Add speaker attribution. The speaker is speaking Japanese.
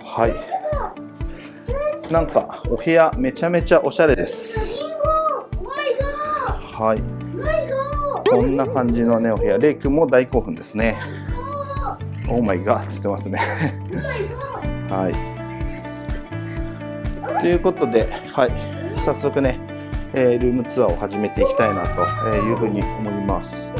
Speaker 1: はい。なんかお部屋めちゃめちゃおしゃれです。はい。こんな感じのねお部屋。レイ君も大興奮ですね。オーマイガーつってますね。はい。ということではい。早速ね、えー、ルームツアーを始めていきたいなというふうに思います。